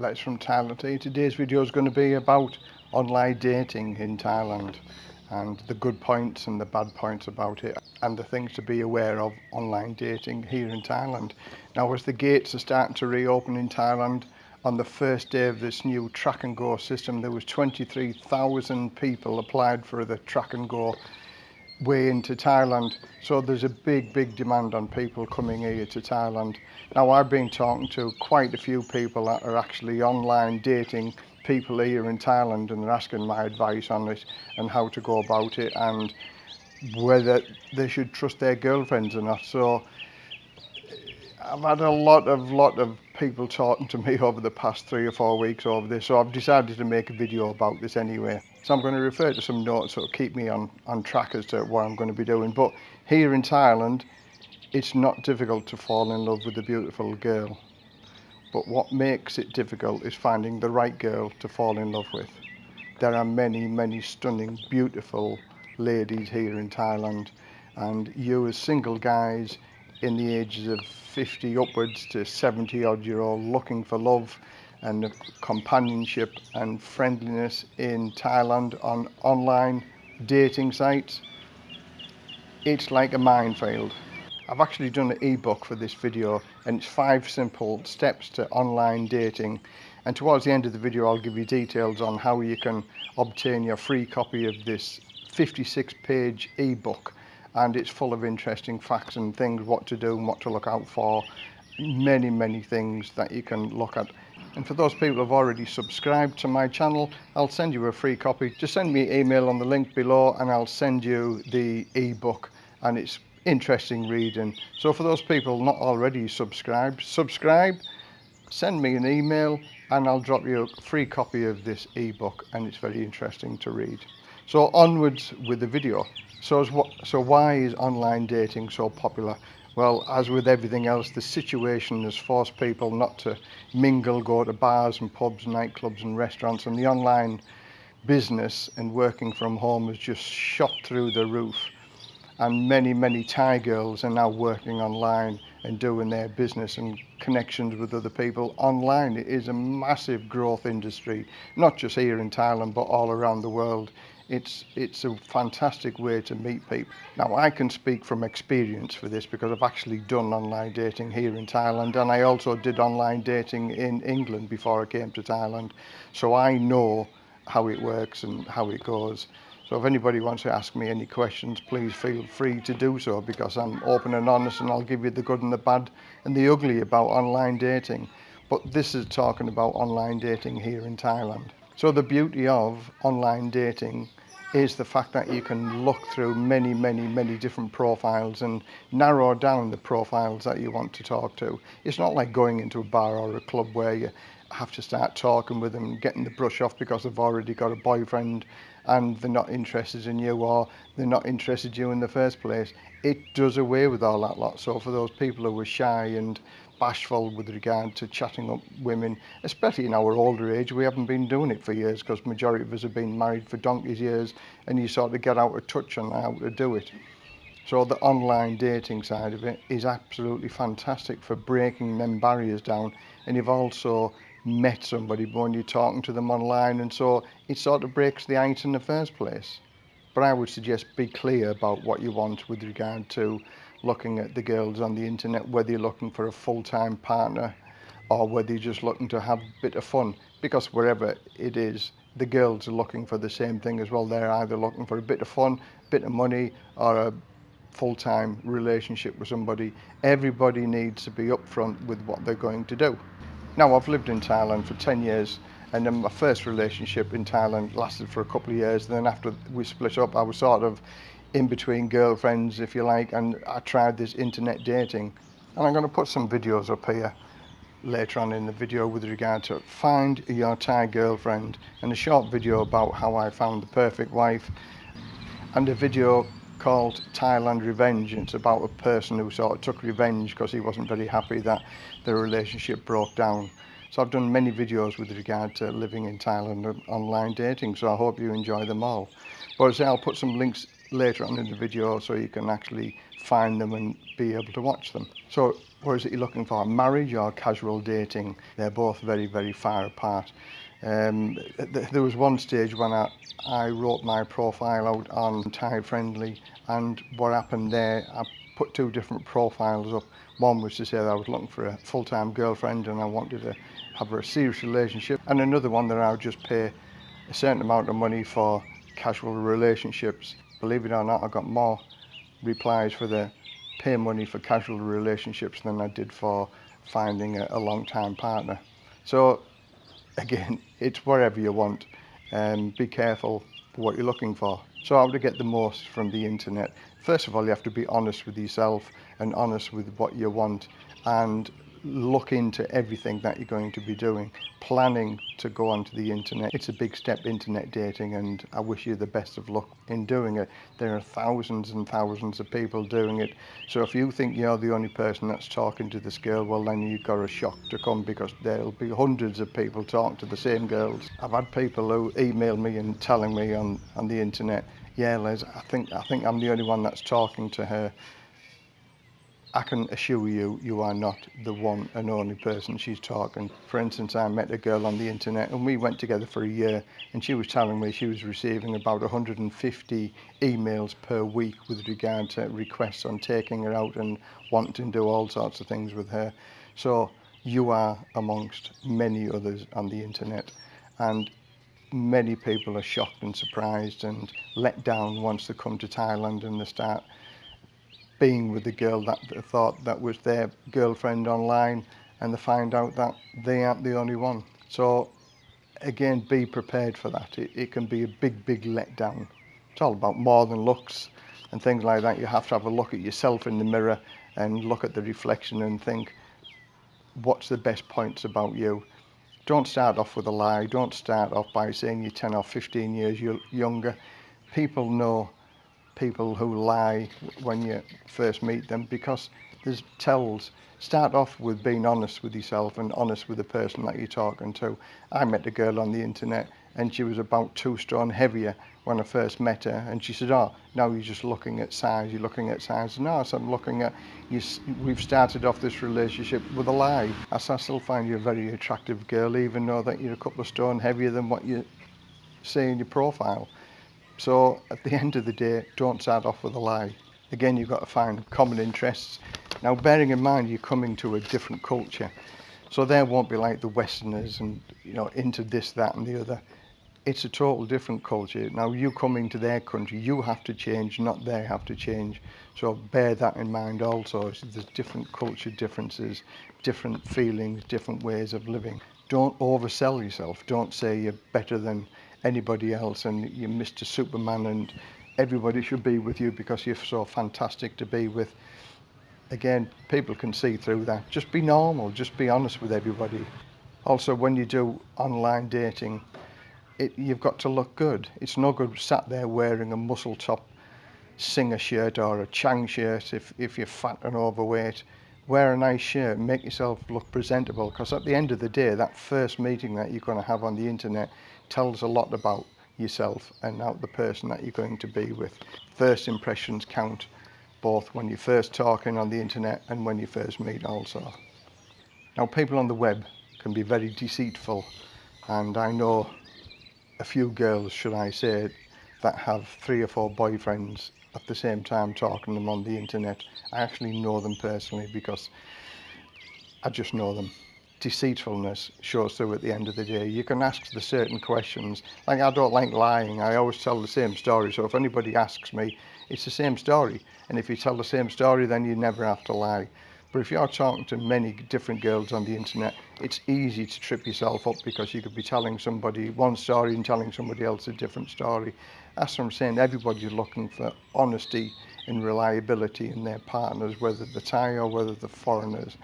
Let's from Thailand. Today's video is going to be about online dating in Thailand and the good points and the bad points about it and the things to be aware of online dating here in Thailand. Now as the gates are starting to reopen in Thailand on the first day of this new track and go system there was 23,000 people applied for the track and go way into Thailand. So there's a big, big demand on people coming here to Thailand. Now I've been talking to quite a few people that are actually online dating people here in Thailand and they're asking my advice on it and how to go about it and whether they should trust their girlfriends or not. So I've had a lot of lot of people talking to me over the past three or four weeks over this, so I've decided to make a video about this anyway. So I'm going to refer to some notes that will keep me on, on track as to what I'm going to be doing. But here in Thailand, it's not difficult to fall in love with a beautiful girl. But what makes it difficult is finding the right girl to fall in love with. There are many, many stunning, beautiful ladies here in Thailand. And you as single guys in the ages of 50 upwards to 70 odd year old looking for love and companionship and friendliness in Thailand on online dating sites. It's like a minefield. I've actually done an ebook for this video and it's five simple steps to online dating and towards the end of the video I'll give you details on how you can obtain your free copy of this 56 page ebook and it's full of interesting facts and things what to do and what to look out for many many things that you can look at and for those people who've already subscribed to my channel I'll send you a free copy. Just send me an email on the link below and I'll send you the ebook and it's interesting reading. So for those people not already subscribed subscribe send me an email and I'll drop you a free copy of this ebook and it's very interesting to read. So onwards with the video. So, so why is online dating so popular? Well, as with everything else, the situation has forced people not to mingle, go to bars and pubs, nightclubs and restaurants, and the online business and working from home has just shot through the roof. And many, many Thai girls are now working online and doing their business and connections with other people online. It is a massive growth industry, not just here in Thailand, but all around the world it's it's a fantastic way to meet people. Now I can speak from experience for this because I've actually done online dating here in Thailand and I also did online dating in England before I came to Thailand. So I know how it works and how it goes. So if anybody wants to ask me any questions, please feel free to do so because I'm open and honest and I'll give you the good and the bad and the ugly about online dating. But this is talking about online dating here in Thailand. So the beauty of online dating is the fact that you can look through many, many, many different profiles and narrow down the profiles that you want to talk to. It's not like going into a bar or a club where you have to start talking with them, getting the brush off because they've already got a boyfriend and they're not interested in you or they're not interested in you in the first place. It does away with all that lot. So for those people who were shy and bashful with regard to chatting up women, especially in our older age. We haven't been doing it for years because majority of us have been married for donkey's years and you sort of get out of touch on how to do it. So the online dating side of it is absolutely fantastic for breaking them barriers down and you've also met somebody when you're talking to them online and so it sort of breaks the ice in the first place. But I would suggest be clear about what you want with regard to looking at the girls on the internet, whether you're looking for a full-time partner or whether you're just looking to have a bit of fun. Because wherever it is, the girls are looking for the same thing as well. They're either looking for a bit of fun, a bit of money, or a full-time relationship with somebody. Everybody needs to be upfront with what they're going to do. Now, I've lived in Thailand for 10 years and then my first relationship in Thailand lasted for a couple of years. And then after we split up, I was sort of in between girlfriends, if you like, and I tried this internet dating. And I'm going to put some videos up here later on in the video with regard to find your Thai girlfriend and a short video about how I found the perfect wife and a video called Thailand Revenge. It's about a person who sort of took revenge because he wasn't very happy that their relationship broke down. So I've done many videos with regard to living in Thailand and online dating, so I hope you enjoy them all. But as I say, I'll put some links later on in the video so you can actually find them and be able to watch them. So what is it you're looking for? Marriage or casual dating? They're both very, very far apart. Um, th there was one stage when I, I wrote my profile out on Thai Friendly and what happened there, I put two different profiles up. One was to say that I was looking for a full-time girlfriend and I wanted to have a serious relationship and another one that I would just pay a certain amount of money for casual relationships. Believe it or not, I got more replies for the pay money for casual relationships than I did for finding a, a long-time partner. So again, it's whatever you want. Um, be careful what you're looking for. So how to get the most from the internet? First of all, you have to be honest with yourself and honest with what you want and look into everything that you're going to be doing. Planning to go onto the internet. It's a big step internet dating and I wish you the best of luck in doing it. There are thousands and thousands of people doing it. So if you think you're the only person that's talking to this girl well then you've got a shock to come because there'll be hundreds of people talking to the same girls. I've had people who email me and telling me on on the internet yeah Les I think I think I'm the only one that's talking to her I can assure you, you are not the one and only person she's talking. For instance, I met a girl on the internet and we went together for a year and she was telling me she was receiving about 150 emails per week with regard to requests on taking her out and wanting to do all sorts of things with her. So you are amongst many others on the internet and many people are shocked and surprised and let down once they come to Thailand and they start being with the girl that they thought that was their girlfriend online and they find out that they aren't the only one. So again, be prepared for that. It, it can be a big, big letdown. It's all about more than looks and things like that. You have to have a look at yourself in the mirror and look at the reflection and think, what's the best points about you? Don't start off with a lie. Don't start off by saying you're 10 or 15 years younger. People know people who lie when you first meet them because there's tells. Start off with being honest with yourself and honest with the person that you're talking to. I met a girl on the internet and she was about two stone heavier when I first met her and she said, oh, now you're just looking at size, you're looking at size. No, so I'm looking at, you, we've started off this relationship with a lie. I, I still find you a very attractive girl even though that you're a couple of stone heavier than what you say in your profile. So at the end of the day, don't start off with a lie. Again, you've got to find common interests. Now, bearing in mind, you're coming to a different culture. So there won't be like the Westerners and, you know, into this, that and the other. It's a total different culture. Now, you coming to their country, you have to change, not they have to change. So bear that in mind also. So there's different culture differences, different feelings, different ways of living. Don't oversell yourself. Don't say you're better than anybody else and you're Mr. Superman and everybody should be with you because you're so fantastic to be with. Again, people can see through that. Just be normal, just be honest with everybody. Also, when you do online dating, it, you've got to look good. It's no good sat there wearing a muscle top singer shirt or a Chang shirt if, if you're fat and overweight. Wear a nice shirt, make yourself look presentable because at the end of the day, that first meeting that you're going to have on the internet tells a lot about yourself and out the person that you're going to be with. First impressions count both when you're first talking on the internet and when you first meet also. Now people on the web can be very deceitful and I know a few girls, should I say, that have three or four boyfriends at the same time talking to them on the internet. I actually know them personally because I just know them deceitfulness shows through at the end of the day. You can ask the certain questions. Like I don't like lying. I always tell the same story. So if anybody asks me, it's the same story. And if you tell the same story, then you never have to lie. But if you're talking to many different girls on the internet, it's easy to trip yourself up because you could be telling somebody one story and telling somebody else a different story. That's what I'm saying. Everybody's looking for honesty and reliability in their partners, whether they're Thai or whether they're foreigners.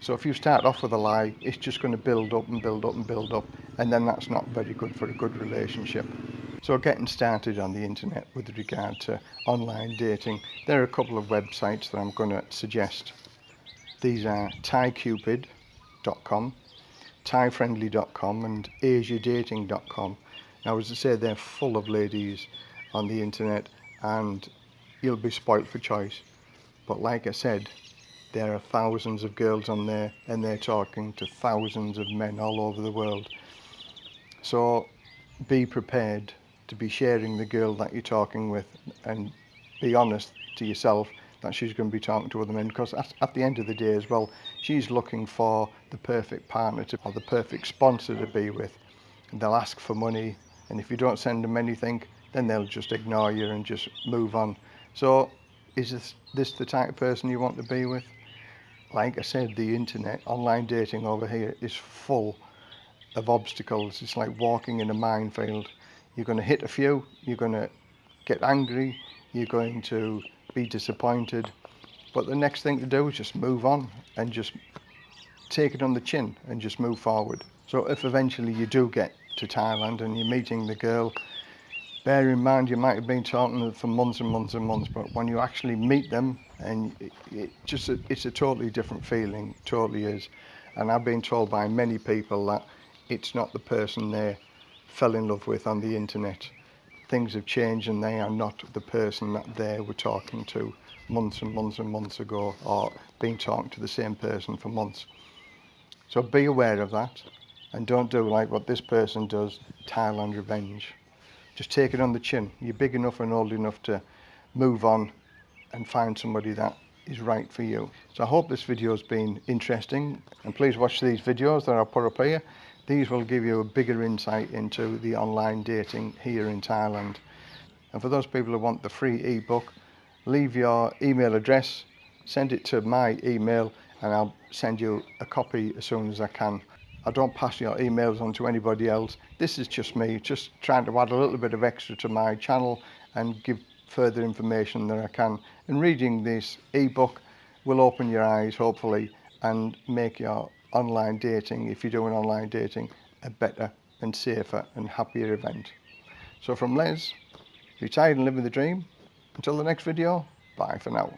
So if you start off with a lie, it's just going to build up and build up and build up, and then that's not very good for a good relationship. So getting started on the internet with regard to online dating, there are a couple of websites that I'm going to suggest. These are ThaiCupid.com, ThaiFriendly.com and AsiaDating.com. Now as I say, they're full of ladies on the internet and you'll be spoilt for choice. But like I said, there are thousands of girls on there and they're talking to thousands of men all over the world. So be prepared to be sharing the girl that you're talking with and be honest to yourself that she's going to be talking to other men because at, the end of the day as well she's looking for the perfect partner to, or the perfect sponsor to be with. And they'll ask for money and if you don't send them anything then they'll just ignore you and just move on. So is this, this the type of person you want to be with like I said the internet online dating over here is full of obstacles. It's like walking in a minefield. You're going to hit a few you're going to get angry you're going to be disappointed. But the next thing to do is just move on and just take it on the chin and just move forward. So if eventually you do get to Thailand and you're meeting the girl bear in mind you might have been talking to them for months and months and months but when you actually meet them and it, just it's a totally different feeling totally is and I've been told by many people that it's not the person they fell in love with on the internet things have changed and they are not the person that they were talking to months and months and months ago or been talking to the same person for months. So be aware of that and don't do like what this person does, Thailand revenge. Just take it on the chin. You're big enough and old enough to move on and find somebody that is right for you. So I hope this video has been interesting and please watch these videos that I'll put up here. These will give you a bigger insight into the online dating here in Thailand. And for those people who want the free ebook, leave your email address, send it to my email and I'll send you a copy as soon as I can. I don't pass your emails on to anybody else. This is just me, just trying to add a little bit of extra to my channel and give further information that I can. And reading this ebook will open your eyes, hopefully, and make your online dating, if you're doing online dating, a better and safer and happier event. So from Les, retired and living the dream, until the next video, bye for now.